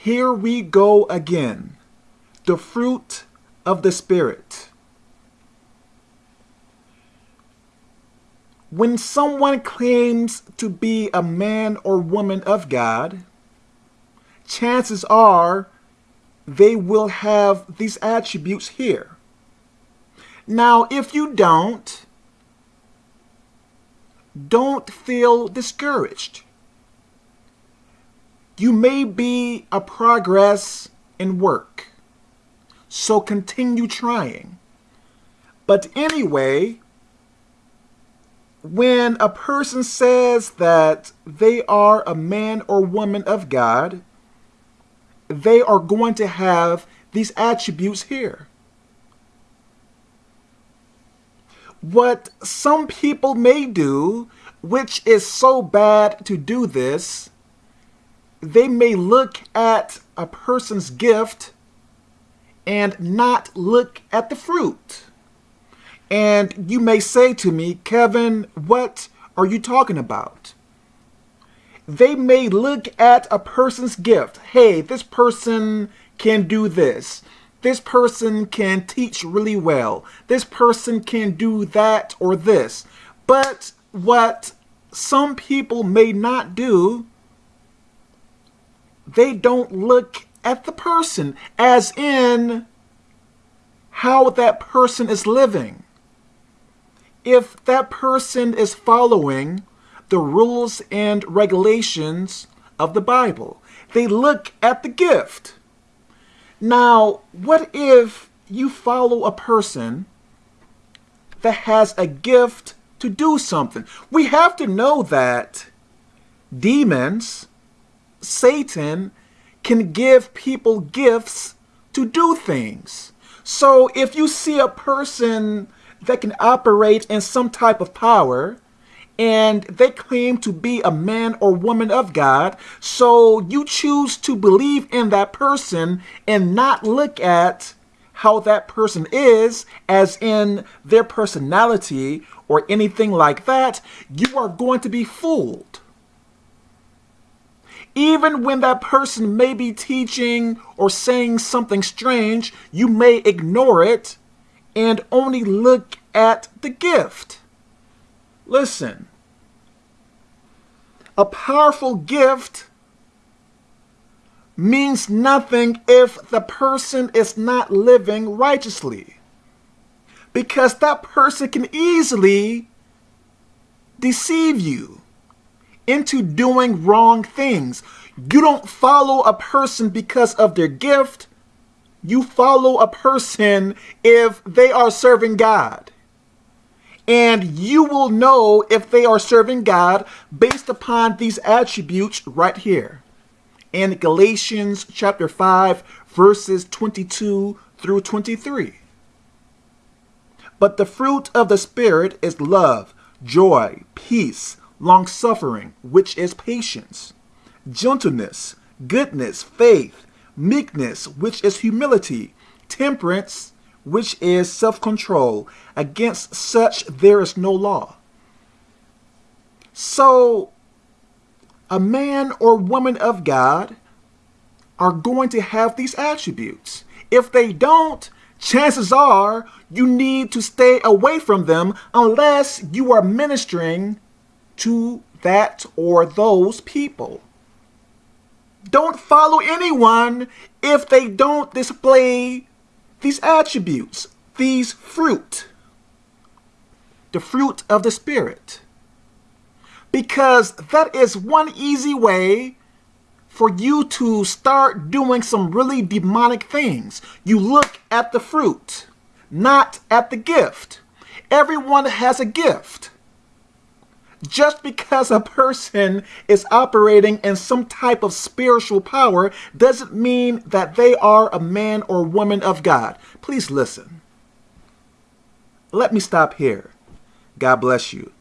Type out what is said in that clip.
Here we go again. The fruit of the Spirit. When someone claims to be a man or woman of God, chances are they will have these attributes here. Now, if you don't, don't feel discouraged. You may be a progress in work, so continue trying. But anyway, when a person says that they are a man or woman of God, they are going to have these attributes here. What some people may do, which is so bad to do this, they may look at a person's gift and not look at the fruit. And you may say to me, Kevin, what are you talking about? They may look at a person's gift. Hey, this person can do this. This person can teach really well. This person can do that or this. But what some people may not do they don't look at the person as in how that person is living. If that person is following the rules and regulations of the Bible, they look at the gift. Now, what if you follow a person that has a gift to do something? We have to know that demons Satan can give people gifts to do things. So if you see a person that can operate in some type of power, and they claim to be a man or woman of God, so you choose to believe in that person and not look at how that person is, as in their personality or anything like that, you are going to be fooled even when that person may be teaching or saying something strange, you may ignore it and only look at the gift. Listen, a powerful gift means nothing if the person is not living righteously. Because that person can easily deceive you into doing wrong things. You don't follow a person because of their gift. You follow a person if they are serving God. And you will know if they are serving God based upon these attributes right here. In Galatians chapter 5, verses 22 through 23. But the fruit of the Spirit is love, joy, peace, long-suffering, which is patience, gentleness, goodness, faith, meekness, which is humility, temperance, which is self-control. Against such there is no law. So, a man or woman of God are going to have these attributes. If they don't, chances are you need to stay away from them unless you are ministering to that or those people. Don't follow anyone if they don't display these attributes, these fruit, the fruit of the Spirit. Because that is one easy way for you to start doing some really demonic things. You look at the fruit, not at the gift. Everyone has a gift. Just because a person is operating in some type of spiritual power doesn't mean that they are a man or woman of God. Please listen. Let me stop here. God bless you.